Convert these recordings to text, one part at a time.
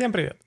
Всем привет!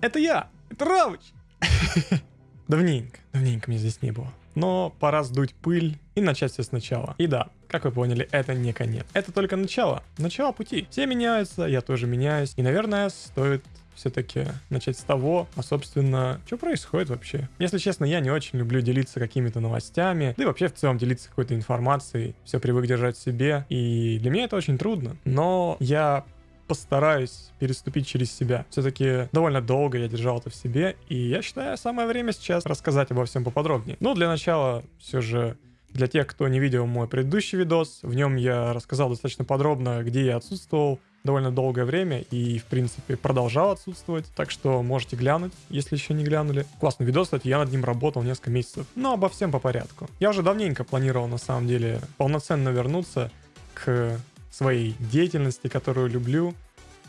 Это я! Это Равыч! Давненько, давненько меня здесь не было. Но пора сдуть пыль и начать все сначала. И да, как вы поняли, это не конец. Это только начало. Начало пути. Все меняются, я тоже меняюсь. И, наверное, стоит все-таки начать с того, а собственно, что происходит вообще. Если честно, я не очень люблю делиться какими-то новостями, да и вообще в целом делиться какой-то информацией, все привык держать себе, и для меня это очень трудно. Но я постараюсь переступить через себя. Все-таки довольно долго я держал это в себе, и я считаю, самое время сейчас рассказать обо всем поподробнее. Но для начала все же для тех, кто не видел мой предыдущий видос, в нем я рассказал достаточно подробно, где я отсутствовал, довольно долгое время и, в принципе, продолжал отсутствовать. Так что можете глянуть, если еще не глянули. Классный видос, кстати, я над ним работал несколько месяцев. Но обо всем по порядку. Я уже давненько планировал, на самом деле, полноценно вернуться к своей деятельности, которую люблю,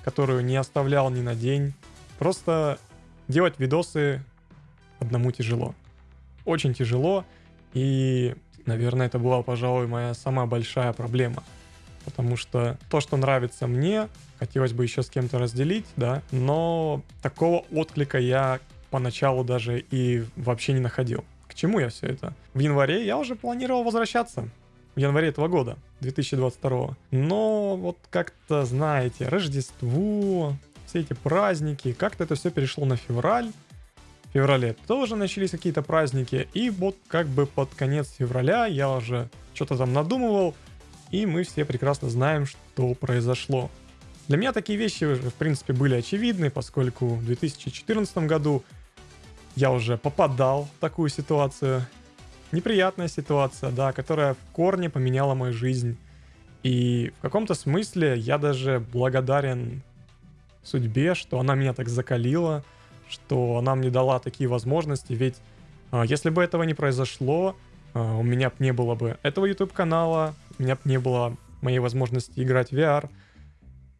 которую не оставлял ни на день. Просто делать видосы одному тяжело. Очень тяжело. И, наверное, это была, пожалуй, моя самая большая проблема — потому что то, что нравится мне, хотелось бы еще с кем-то разделить, да, но такого отклика я поначалу даже и вообще не находил. К чему я все это? В январе я уже планировал возвращаться. В январе этого года, 2022. Но вот как-то, знаете, Рождество, все эти праздники, как-то это все перешло на февраль. В феврале тоже начались какие-то праздники. И вот как бы под конец февраля я уже что-то там надумывал, и мы все прекрасно знаем, что произошло. Для меня такие вещи уже, в принципе, были очевидны, поскольку в 2014 году я уже попадал в такую ситуацию. Неприятная ситуация, да, которая в корне поменяла мою жизнь. И в каком-то смысле я даже благодарен судьбе, что она меня так закалила, что она мне дала такие возможности, ведь а, если бы этого не произошло, а, у меня не было бы этого YouTube канала, у меня не было моей возможности играть в VR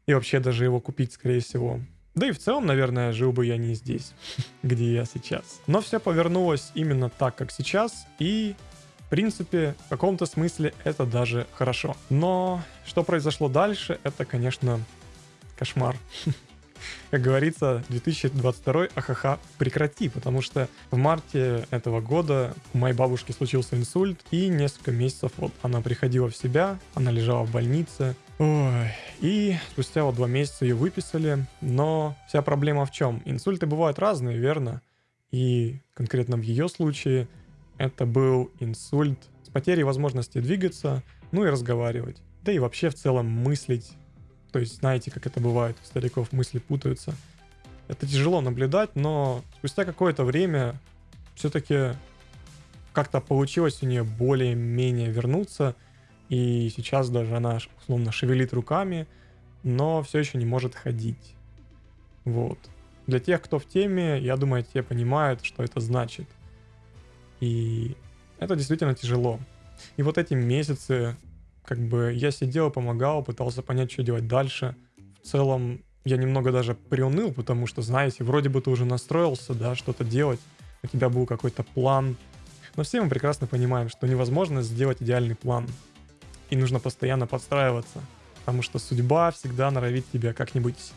и вообще даже его купить, скорее всего. Да и в целом, наверное, жил бы я не здесь, где я сейчас. Но все повернулось именно так, как сейчас, и в принципе, в каком-то смысле это даже хорошо. Но что произошло дальше, это, конечно, кошмар. как говорится, 2022 ахаха прекрати, потому что в марте этого года у моей бабушки случился инсульт, и несколько месяцев вот она приходила в себя, она лежала в больнице, Ой, и спустя вот два месяца ее выписали, но вся проблема в чем? Инсульты бывают разные, верно? И конкретно в ее случае это был инсульт с потерей возможности двигаться, ну и разговаривать. Да и вообще в целом мыслить то есть знаете, как это бывает, у стариков мысли путаются. Это тяжело наблюдать, но спустя какое-то время все-таки как-то получилось у нее более-менее вернуться. И сейчас даже она условно шевелит руками, но все еще не может ходить. Вот. Для тех, кто в теме, я думаю, те понимают, что это значит. И это действительно тяжело. И вот эти месяцы как бы я сидел, помогал, пытался понять, что делать дальше. В целом я немного даже приуныл, потому что, знаете, вроде бы ты уже настроился, да, что-то делать, у тебя был какой-то план. Но все мы прекрасно понимаем, что невозможно сделать идеальный план. И нужно постоянно подстраиваться, потому что судьба всегда норовит тебя как-нибудь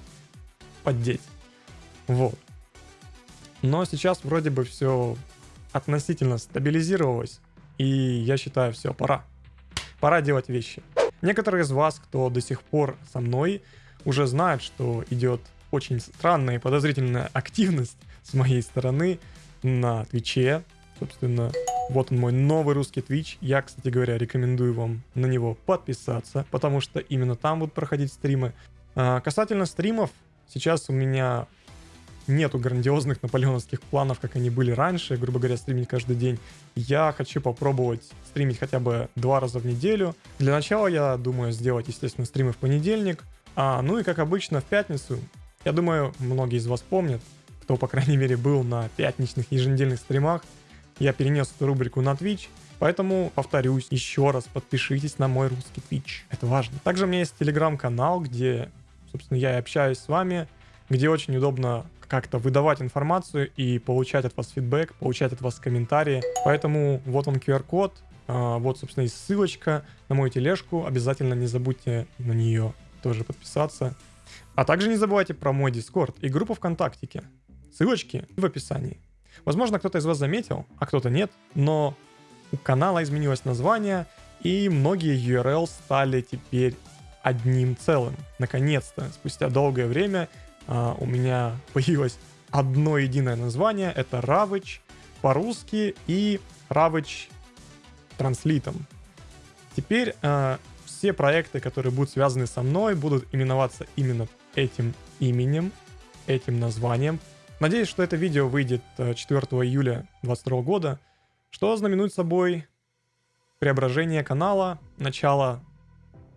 поддеть. Вот. Но сейчас вроде бы все относительно стабилизировалось, и я считаю, все, пора пора делать вещи. Некоторые из вас, кто до сих пор со мной, уже знают, что идет очень странная и подозрительная активность с моей стороны на Твиче. Собственно, вот он мой новый русский Twitch. Я, кстати говоря, рекомендую вам на него подписаться, потому что именно там будут проходить стримы. А, касательно стримов, сейчас у меня нету грандиозных наполеоновских планов, как они были раньше, грубо говоря, стримить каждый день. Я хочу попробовать стримить хотя бы два раза в неделю. Для начала я думаю сделать, естественно, стримы в понедельник. А, ну и как обычно в пятницу. Я думаю, многие из вас помнят, кто, по крайней мере, был на пятничных еженедельных стримах. Я перенес эту рубрику на Twitch. Поэтому, повторюсь, еще раз подпишитесь на мой русский Twitch. Это важно. Также у меня есть телеграм-канал, где, собственно, я и общаюсь с вами, где очень удобно как-то выдавать информацию и получать от вас фидбэк, получать от вас комментарии. Поэтому вот он QR-код, а, вот, собственно, есть ссылочка на мою тележку. Обязательно не забудьте на нее тоже подписаться. А также не забывайте про мой Discord и группу ВКонтактике. Ссылочки в описании. Возможно, кто-то из вас заметил, а кто-то нет, но у канала изменилось название, и многие URL стали теперь одним целым. Наконец-то, спустя долгое время uh, у меня появилось одно единое название. Это Ravage по-русски и Ravage транслитом. Теперь uh, все проекты, которые будут связаны со мной, будут именоваться именно этим именем, этим названием. Надеюсь, что это видео выйдет 4 июля 2022 года, что знаменует собой преображение канала, начало,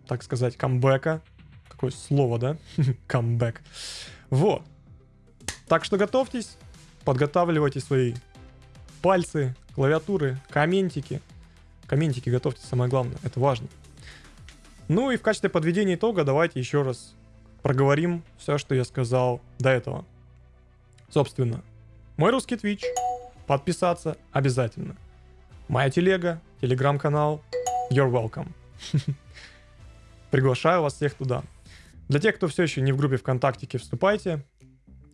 так сказать, камбэка. Какое слово, да? Камбэк. Вот. Так что готовьтесь, подготавливайте свои пальцы, клавиатуры, комментики. Комментики готовьте, самое главное, это важно. Ну и в качестве подведения итога давайте еще раз проговорим все, что я сказал до этого. Собственно, мой русский Twitch, подписаться обязательно. Моя телега, телеграм-канал, you're welcome. Приглашаю вас всех туда. Для тех, кто все еще не в группе ВКонтакте, вступайте.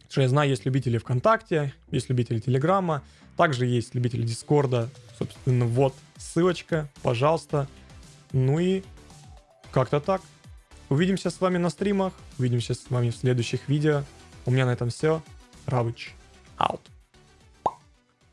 Что я знаю, есть любители ВКонтакте, есть любители Телеграма, также есть любители Дискорда. Собственно, вот ссылочка, пожалуйста. Ну и как-то так. Увидимся с вами на стримах, увидимся с вами в следующих видео. У меня на этом все. Равыч. Out.